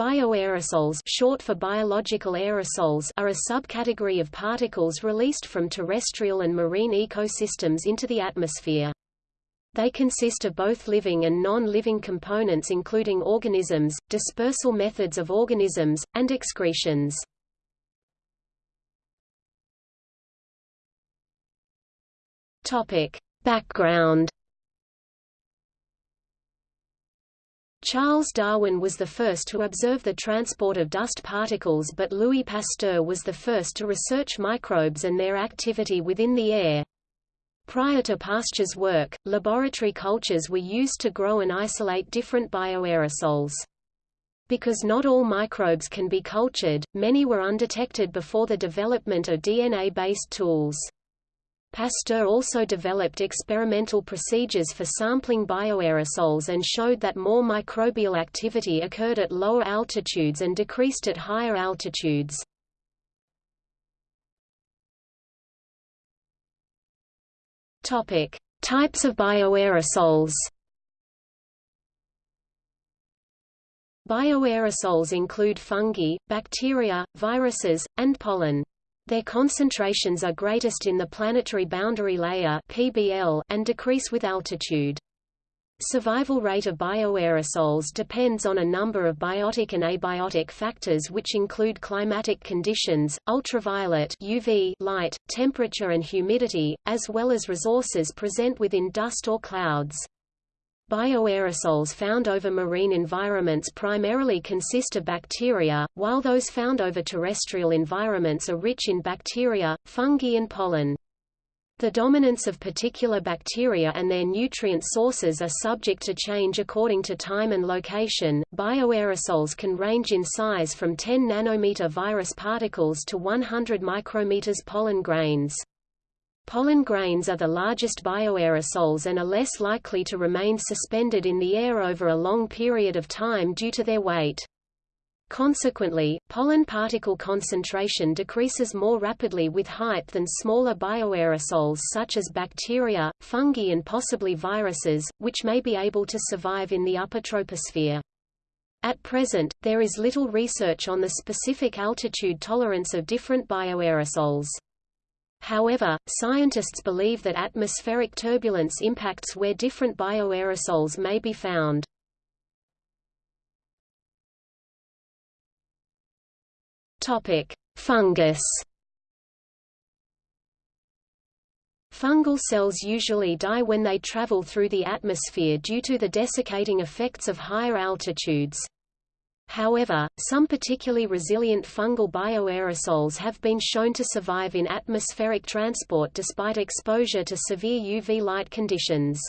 Bioaerosols short for biological aerosols are a subcategory of particles released from terrestrial and marine ecosystems into the atmosphere. They consist of both living and non-living components including organisms, dispersal methods of organisms, and excretions. Topic. Background Charles Darwin was the first to observe the transport of dust particles but Louis Pasteur was the first to research microbes and their activity within the air. Prior to Pasteur's work, laboratory cultures were used to grow and isolate different bioaerosols. Because not all microbes can be cultured, many were undetected before the development of DNA-based tools. Pasteur also developed experimental procedures for sampling bioaerosols and showed that more microbial activity occurred at lower altitudes and decreased at higher altitudes. Topic: Types of bioaerosols. Bioaerosols include fungi, bacteria, viruses, and pollen. Their concentrations are greatest in the planetary boundary layer (PBL) and decrease with altitude. Survival rate of bioaerosols depends on a number of biotic and abiotic factors which include climatic conditions, ultraviolet UV light, temperature and humidity, as well as resources present within dust or clouds. Bioaerosols found over marine environments primarily consist of bacteria, while those found over terrestrial environments are rich in bacteria, fungi and pollen. The dominance of particular bacteria and their nutrient sources are subject to change according to time and location. Bioaerosols can range in size from 10 nanometer virus particles to 100 micrometers pollen grains. Pollen grains are the largest bioaerosols and are less likely to remain suspended in the air over a long period of time due to their weight. Consequently, pollen particle concentration decreases more rapidly with height than smaller bioaerosols such as bacteria, fungi and possibly viruses, which may be able to survive in the upper troposphere. At present, there is little research on the specific altitude tolerance of different bioaerosols. However, scientists believe that atmospheric turbulence impacts where different bioaerosols may be found. Topic: Fungus. Fungal cells usually die when they travel through the atmosphere due to the desiccating effects of higher altitudes. However, some particularly resilient fungal bioaerosols have been shown to survive in atmospheric transport despite exposure to severe UV light conditions.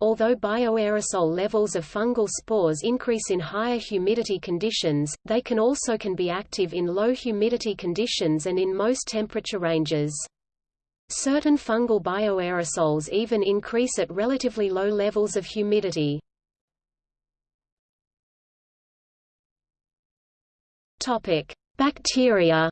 Although bioaerosol levels of fungal spores increase in higher humidity conditions, they can also can be active in low humidity conditions and in most temperature ranges. Certain fungal bioaerosols even increase at relatively low levels of humidity. Topic: Bacteria.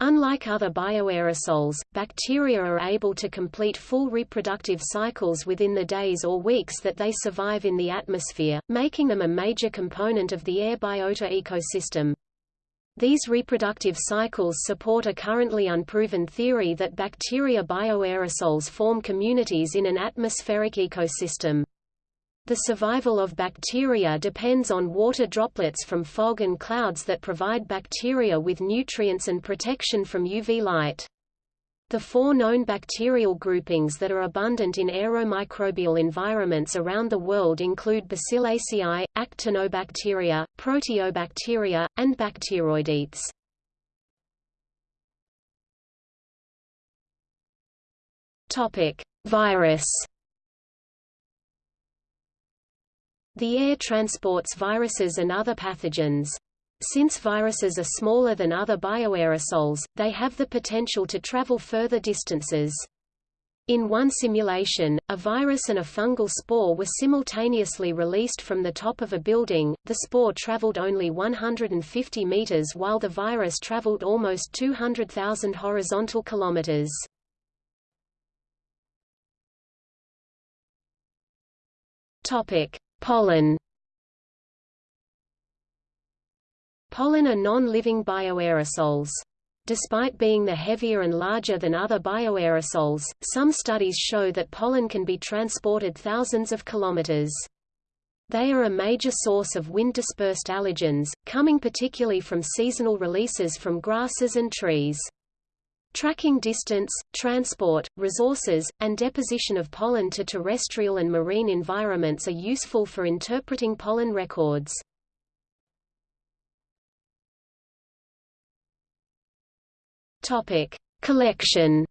Unlike other bioaerosols, bacteria are able to complete full reproductive cycles within the days or weeks that they survive in the atmosphere, making them a major component of the air biota ecosystem. These reproductive cycles support a currently unproven theory that bacteria bioaerosols form communities in an atmospheric ecosystem. The survival of bacteria depends on water droplets from fog and clouds that provide bacteria with nutrients and protection from UV light. The four known bacterial groupings that are abundant in aeromicrobial environments around the world include Bacillaceae, Actinobacteria, Proteobacteria, and Bacteroidetes. Topic: Virus The air transports viruses and other pathogens. Since viruses are smaller than other bioaerosols, they have the potential to travel further distances. In one simulation, a virus and a fungal spore were simultaneously released from the top of a building. The spore traveled only 150 meters while the virus traveled almost 200,000 horizontal kilometers. Topic: Pollen Pollen are non-living bioaerosols. Despite being the heavier and larger than other bioaerosols, some studies show that pollen can be transported thousands of kilometers. They are a major source of wind-dispersed allergens, coming particularly from seasonal releases from grasses and trees. Tracking distance, transport, resources, and deposition of pollen to terrestrial and marine environments are useful for interpreting pollen records. Topic: Collection.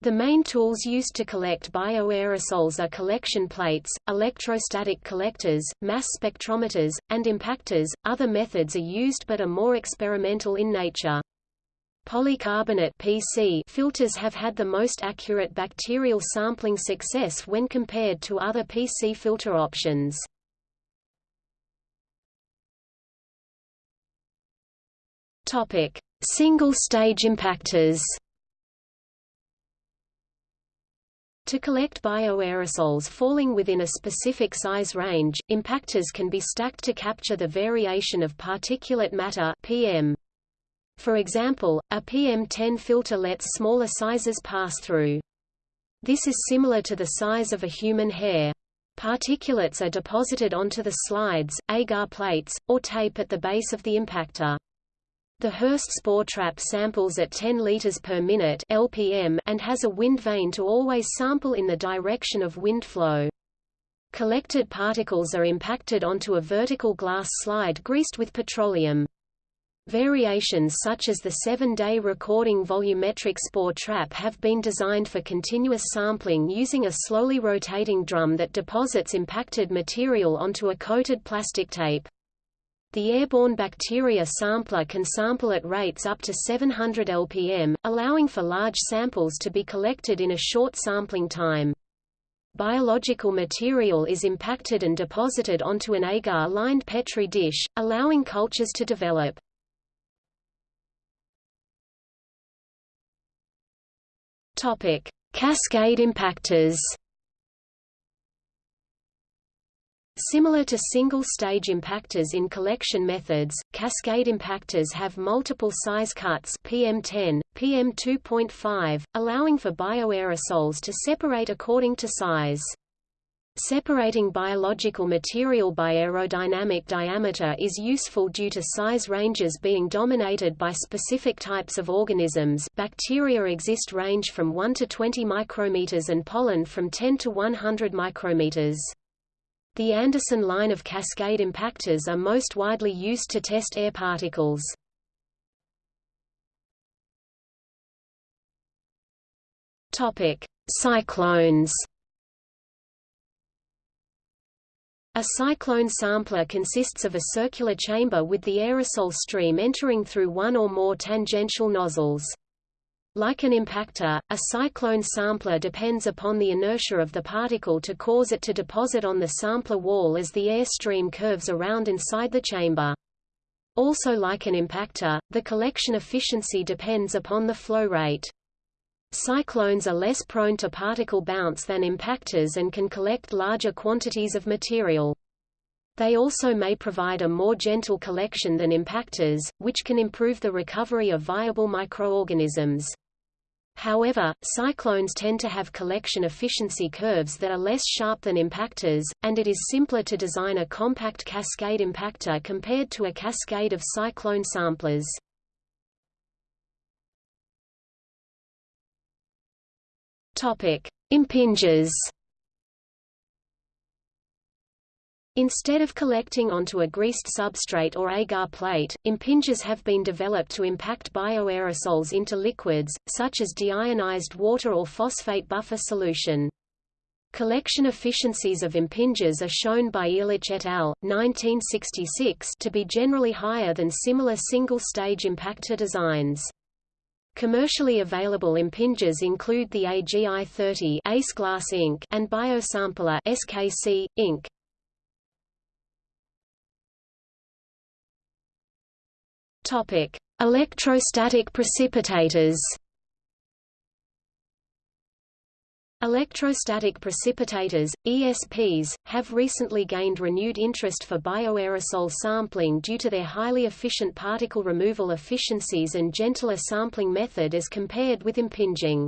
The main tools used to collect bioaerosols are collection plates, electrostatic collectors, mass spectrometers, and impactors. Other methods are used but are more experimental in nature. Polycarbonate PC filters have had the most accurate bacterial sampling success when compared to other PC filter options. Topic: Single-stage impactors. To collect bioaerosols falling within a specific size range, impactors can be stacked to capture the variation of particulate matter PM. For example, a PM10 filter lets smaller sizes pass through. This is similar to the size of a human hair. Particulates are deposited onto the slides, agar plates, or tape at the base of the impactor. The Hirst spore trap samples at 10 liters per minute (LPM) and has a wind vane to always sample in the direction of wind flow. Collected particles are impacted onto a vertical glass slide greased with petroleum. Variations such as the seven-day recording volumetric spore trap have been designed for continuous sampling using a slowly rotating drum that deposits impacted material onto a coated plastic tape. The airborne bacteria sampler can sample at rates up to 700 lpm, allowing for large samples to be collected in a short sampling time. Biological material is impacted and deposited onto an agar-lined Petri dish, allowing cultures to develop. Cascade impactors Similar to single-stage impactors in collection methods, cascade impactors have multiple size cuts PM10, PM2.5, allowing for bioaerosols to separate according to size. Separating biological material by aerodynamic diameter is useful due to size ranges being dominated by specific types of organisms bacteria exist range from 1 to 20 micrometers and pollen from 10 to 100 micrometers. The Andersen line of cascade impactors are most widely used to test air particles. Topic: Cyclones. A cyclone sampler consists of a circular chamber with the aerosol stream entering through one or more tangential nozzles. Like an impactor, a cyclone sampler depends upon the inertia of the particle to cause it to deposit on the sampler wall as the air stream curves around inside the chamber. Also like an impactor, the collection efficiency depends upon the flow rate. Cyclones are less prone to particle bounce than impactors and can collect larger quantities of material. They also may provide a more gentle collection than impactors, which can improve the recovery of viable microorganisms. However, cyclones tend to have collection efficiency curves that are less sharp than impactors, and it is simpler to design a compact cascade impactor compared to a cascade of cyclone samplers. Topic: Impingers Instead of collecting onto a greased substrate or agar plate, impingers have been developed to impact bioaerosols into liquids, such as deionized water or phosphate buffer solution. Collection efficiencies of impingers are shown by Illich et al. 1966 to be generally higher than similar single-stage impactor designs. Commercially available impingers include the AGI-30 Ace Glass Inc. and Biosampler SKC, Inc. Topic: Electrostatic precipitators. Electrostatic precipitators, ESPs, have recently gained renewed interest for bioaerosol sampling due to their highly efficient particle removal efficiencies and gentler sampling method as compared with impinging.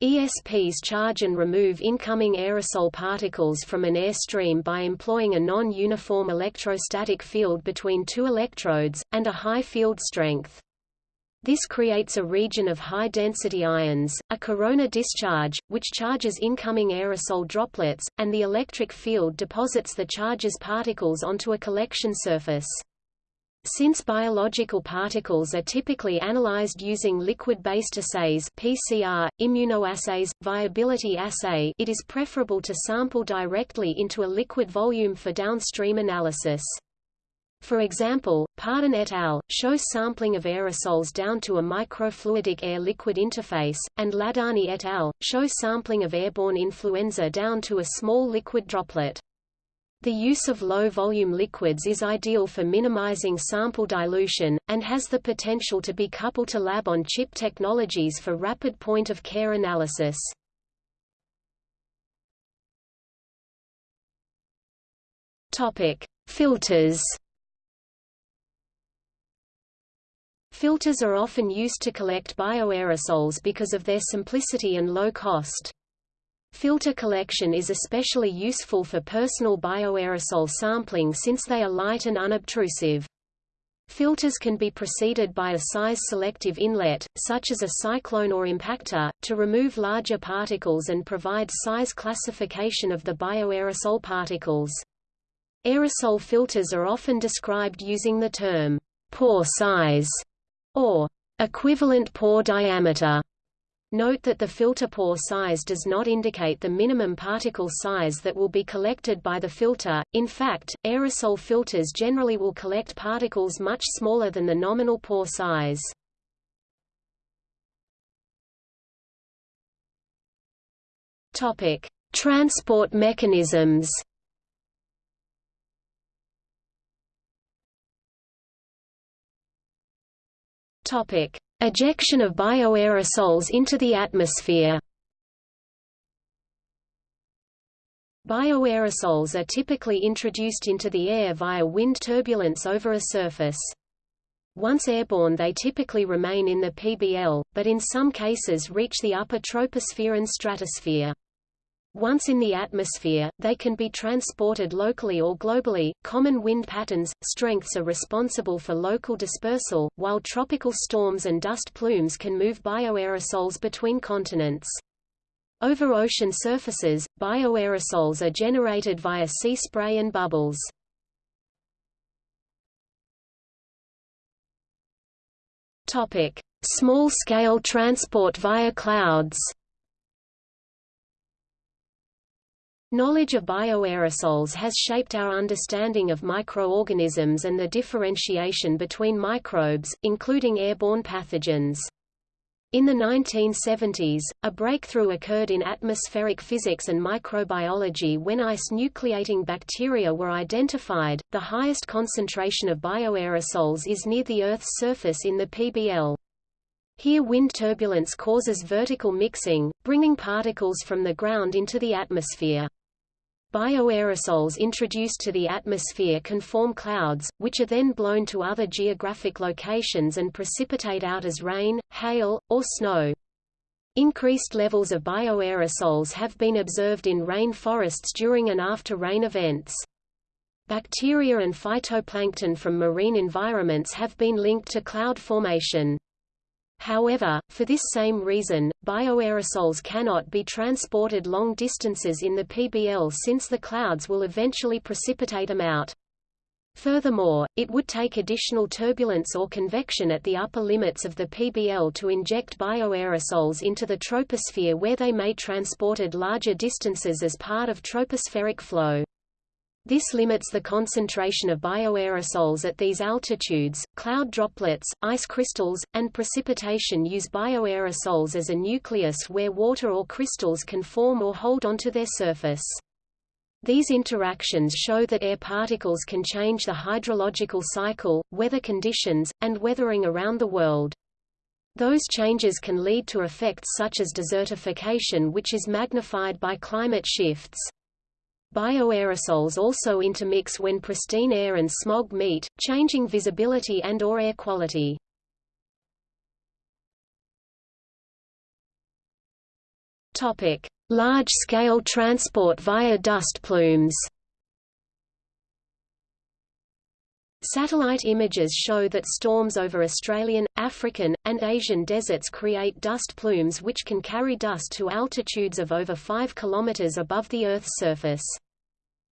ESPs charge and remove incoming aerosol particles from an airstream by employing a non-uniform electrostatic field between two electrodes, and a high field strength. This creates a region of high-density ions, a corona discharge, which charges incoming aerosol droplets, and the electric field deposits the charges particles onto a collection surface. Since biological particles are typically analyzed using liquid-based assays PCR, immunoassays, viability assay it is preferable to sample directly into a liquid volume for downstream analysis. For example, Pardon et al. shows sampling of aerosols down to a microfluidic air-liquid interface, and Ladhani et al. shows sampling of airborne influenza down to a small liquid droplet. The use of low-volume liquids is ideal for minimizing sample dilution, and has the potential to be coupled to lab-on-chip technologies for rapid point-of-care analysis. Filters Filters are often used to collect bioaerosols because of their simplicity and low cost. Filter collection is especially useful for personal bioaerosol sampling since they are light and unobtrusive. Filters can be preceded by a size-selective inlet, such as a cyclone or impactor, to remove larger particles and provide size classification of the bioaerosol particles. Aerosol filters are often described using the term pore size or equivalent pore diameter. Note that the filter pore size does not indicate the minimum particle size that will be collected by the filter. In fact, aerosol filters generally will collect particles much smaller than the nominal pore size. Topic: Transport mechanisms. Topic: Ejection of bioaerosols into the atmosphere. Bioaerosols are typically introduced into the air via wind turbulence over a surface. Once airborne they typically remain in the PBL, but in some cases reach the upper troposphere and stratosphere. Once in the atmosphere, they can be transported locally or globally. Common wind patterns, strengths are responsible for local dispersal, while tropical storms and dust plumes can move bioaerosols between continents. Over ocean surfaces, bioaerosols are generated via sea spray and bubbles. Topic: Small-scale transport via clouds. Knowledge of bioaerosols has shaped our understanding of microorganisms and the differentiation between microbes, including airborne pathogens. In the 1970s, a breakthrough occurred in atmospheric physics and microbiology when ice nucleating bacteria were identified. The highest concentration of bioaerosols is near the Earth's surface in the PBL. Here wind turbulence causes vertical mixing, bringing particles from the ground into the atmosphere. Bioaerosols introduced to the atmosphere can form clouds, which are then blown to other geographic locations and precipitate out as rain, hail, or snow. Increased levels of bioaerosols have been observed in rain forests during and after rain events. Bacteria and phytoplankton from marine environments have been linked to cloud formation. However, for this same reason, bioaerosols cannot be transported long distances in the PBL since the clouds will eventually precipitate them out. Furthermore, it would take additional turbulence or convection at the upper limits of the PBL to inject bioaerosols into the troposphere where they may transported larger distances as part of tropospheric flow. This limits the concentration of bioaerosols at these altitudes. Cloud droplets, ice crystals, and precipitation use bioaerosols as a nucleus where water or crystals can form or hold onto their surface. These interactions show that air particles can change the hydrological cycle, weather conditions, and weathering around the world. Those changes can lead to effects such as desertification which is magnified by climate shifts. Bioaerosols also intermix when pristine air and smog meet, changing visibility and or air quality. Large-scale transport via dust plumes Satellite images show that storms over Australian, African, and Asian deserts create dust plumes which can carry dust to altitudes of over 5 km above the Earth's surface.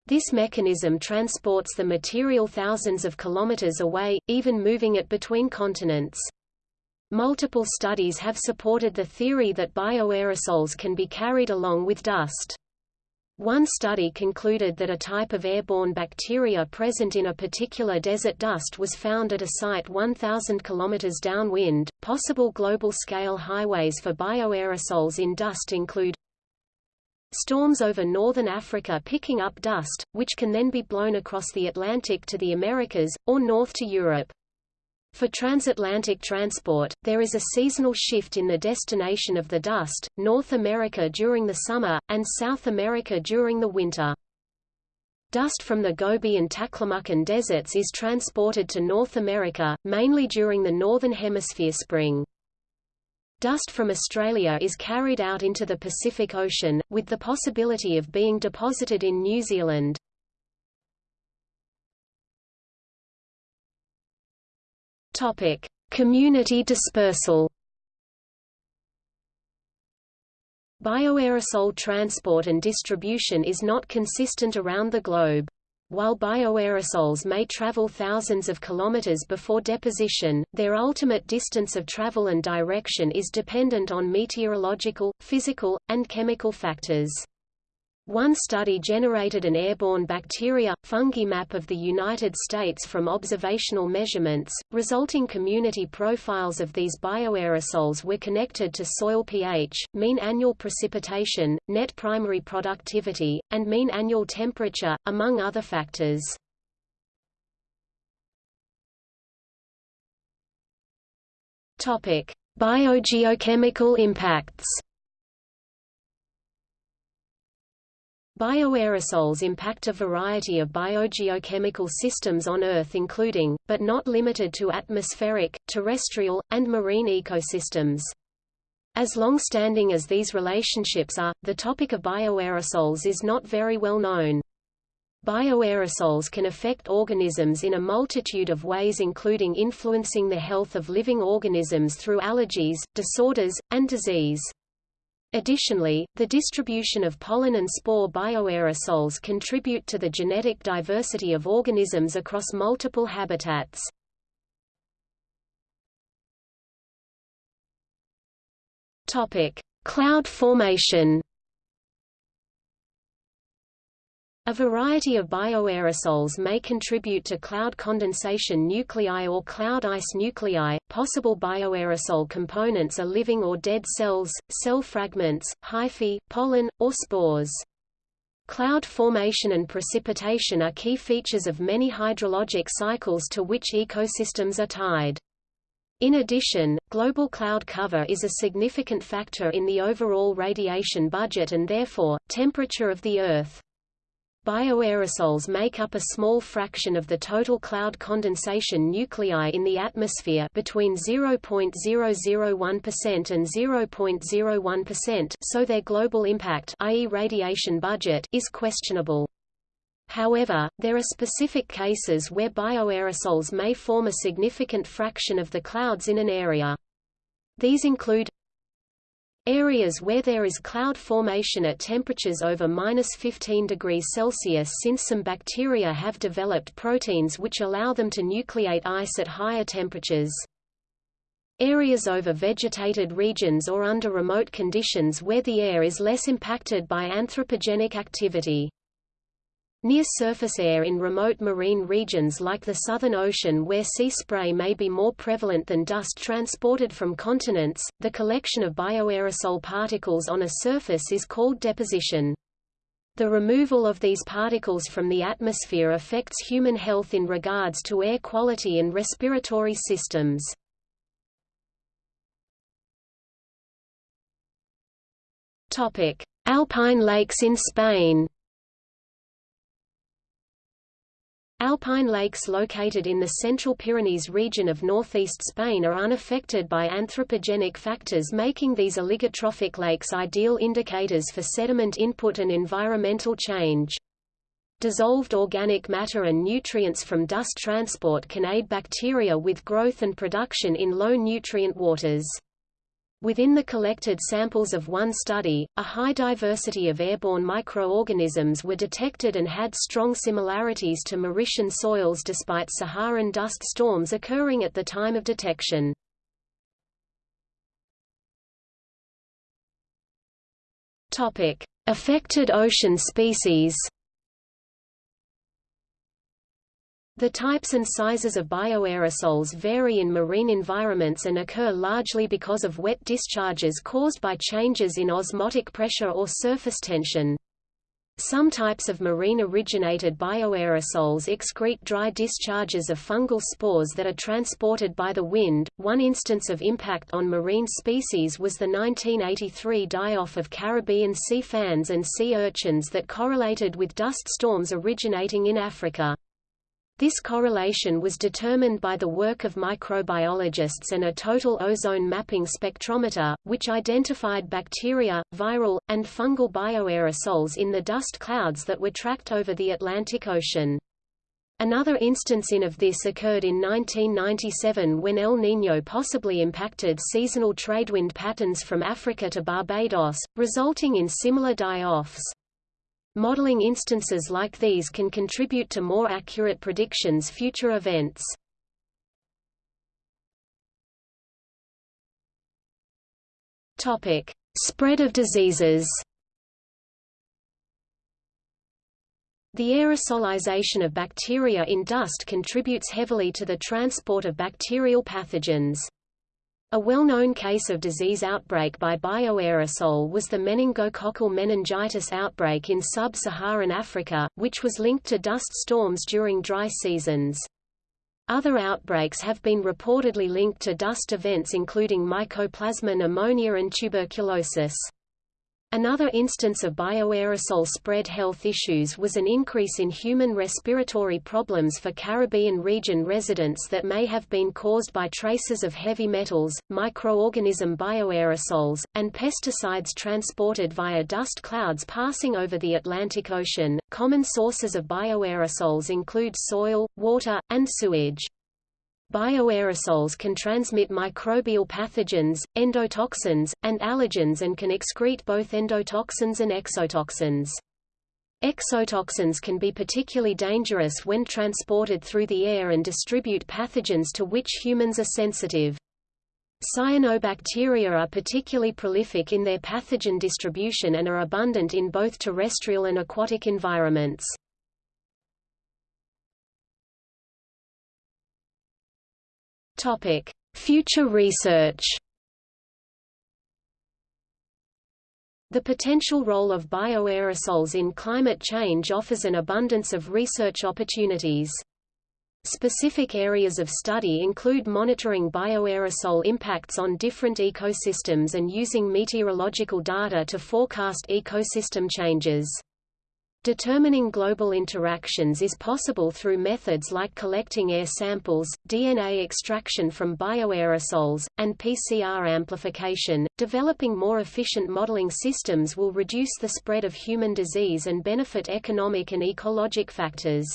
This mechanism transports the material thousands of kilometers away, even moving it between continents. Multiple studies have supported the theory that bioaerosols can be carried along with dust. One study concluded that a type of airborne bacteria present in a particular desert dust was found at a site 1,000 km downwind. Possible global scale highways for bioaerosols in dust include storms over northern Africa picking up dust, which can then be blown across the Atlantic to the Americas, or north to Europe. For transatlantic transport, there is a seasonal shift in the destination of the dust, North America during the summer, and South America during the winter. Dust from the Gobi and Taklamakan deserts is transported to North America, mainly during the Northern Hemisphere spring. Dust from Australia is carried out into the Pacific Ocean, with the possibility of being deposited in New Zealand. Topic: Community dispersal. Bioaerosol transport and distribution is not consistent around the globe. While bioaerosols may travel thousands of kilometers before deposition, their ultimate distance of travel and direction is dependent on meteorological, physical, and chemical factors. One study generated an airborne bacteria fungi map of the United States from observational measurements. Resulting community profiles of these bioaerosols were connected to soil pH, mean annual precipitation, net primary productivity, and mean annual temperature, among other factors. Topic: Biogeochemical impacts. Bioaerosols impact a variety of biogeochemical systems on Earth including, but not limited to atmospheric, terrestrial, and marine ecosystems. As long-standing as these relationships are, the topic of bioaerosols is not very well known. Bioaerosols can affect organisms in a multitude of ways including influencing the health of living organisms through allergies, disorders, and disease. Additionally, the distribution of pollen and spore bioaerosols contribute to the genetic diversity of organisms across multiple habitats. Topic: Cloud formation. A variety of bioaerosols may contribute to cloud condensation nuclei or cloud ice nuclei. Possible bioaerosol components are living or dead cells, cell fragments, hyphae, pollen, or spores. Cloud formation and precipitation are key features of many hydrologic cycles to which ecosystems are tied. In addition, global cloud cover is a significant factor in the overall radiation budget and therefore, temperature of the Earth. Bioaerosols make up a small fraction of the total cloud condensation nuclei in the atmosphere between 0.001% and 0.01%, so their global impact i.e. radiation budget is questionable. However, there are specific cases where bioaerosols may form a significant fraction of the clouds in an area. These include Areas where there is cloud formation at temperatures over minus 15 degrees Celsius since some bacteria have developed proteins which allow them to nucleate ice at higher temperatures. Areas over vegetated regions or under remote conditions where the air is less impacted by anthropogenic activity. Near-surface air in remote marine regions like the Southern Ocean where sea spray may be more prevalent than dust transported from continents, the collection of bioaerosol particles on a surface is called deposition. The removal of these particles from the atmosphere affects human health in regards to air quality and respiratory systems. Alpine lakes in Spain Alpine lakes located in the central Pyrenees region of northeast Spain are unaffected by anthropogenic factors making these oligotrophic lakes ideal indicators for sediment input and environmental change. Dissolved organic matter and nutrients from dust transport can aid bacteria with growth and production in low-nutrient waters. Within the collected samples of one study, a high diversity of airborne microorganisms were detected and had strong similarities to Mauritanian soils despite Saharan dust storms occurring at the time of detection. Topic: Affected ocean species. The types and sizes of bioaerosols vary in marine environments and occur largely because of wet discharges caused by changes in osmotic pressure or surface tension. Some types of marine-originated bioaerosols excrete dry discharges of fungal spores that are transported by the wind. One instance of impact on marine species was the 1983 die-off of Caribbean sea fans and sea urchins that correlated with dust storms originating in Africa. This correlation was determined by the work of microbiologists and a total ozone mapping spectrometer, which identified bacteria, viral, and fungal bioaerosols in the dust clouds that were tracked over the Atlantic Ocean. Another instance in of this occurred in 1997 when El Niño possibly impacted seasonal tradewind patterns from Africa to Barbados, resulting in similar die-offs. Modeling instances like these can contribute to more accurate predictions future events. Topic: Spread of diseases. The aerosolization of bacteria in dust contributes heavily to the transport of bacterial pathogens. A well-known case of disease outbreak by bioaerosol was the meningococcal meningitis outbreak in sub-Saharan Africa, which was linked to dust storms during dry seasons. Other outbreaks have been reportedly linked to dust events including mycoplasma pneumonia and tuberculosis. Another instance of bioaerosol spread health issues was an increase in human respiratory problems for Caribbean region residents that may have been caused by traces of heavy metals, microorganism bioaerosols, and pesticides transported via dust clouds passing over the Atlantic Ocean. Common sources of bioaerosols include soil, water, and sewage. Bioaerosols can transmit microbial pathogens, endotoxins, and allergens and can excrete both endotoxins and exotoxins. Exotoxins can be particularly dangerous when transported through the air and distribute pathogens to which humans are sensitive. Cyanobacteria are particularly prolific in their pathogen distribution and are abundant in both terrestrial and aquatic environments. Topic: Future research. The potential role of bioaerosols in climate change offers an abundance of research opportunities. Specific areas of study include monitoring bioaerosol impacts on different ecosystems and using meteorological data to forecast ecosystem changes. Determining global interactions is possible through methods like collecting air samples, DNA extraction from bioaerosols, and PCR amplification. Developing more efficient modeling systems will reduce the spread of human disease and benefit economic and ecologic factors.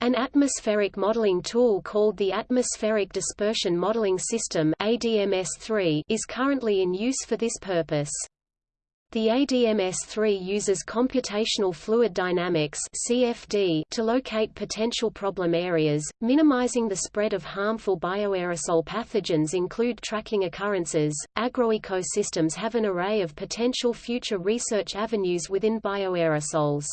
An atmospheric modeling tool called the Atmospheric Dispersion Modeling System ADMS-3 is currently in use for this purpose. The ADMS-3 uses computational fluid dynamics (CFD) to locate potential problem areas, minimizing the spread of harmful bioaerosol pathogens include tracking occurrences. Agroecosystems have an array of potential future research avenues within bioaerosols.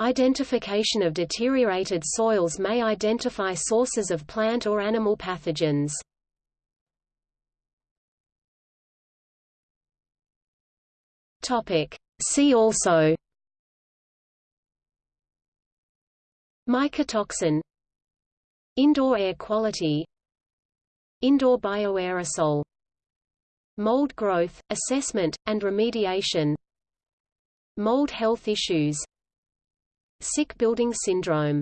Identification of deteriorated soils may identify sources of plant or animal pathogens. Topic. See also. Mycotoxin. Indoor air quality. Indoor bioaerosol. Mold growth, assessment, and remediation. Mold health issues. Sick building syndrome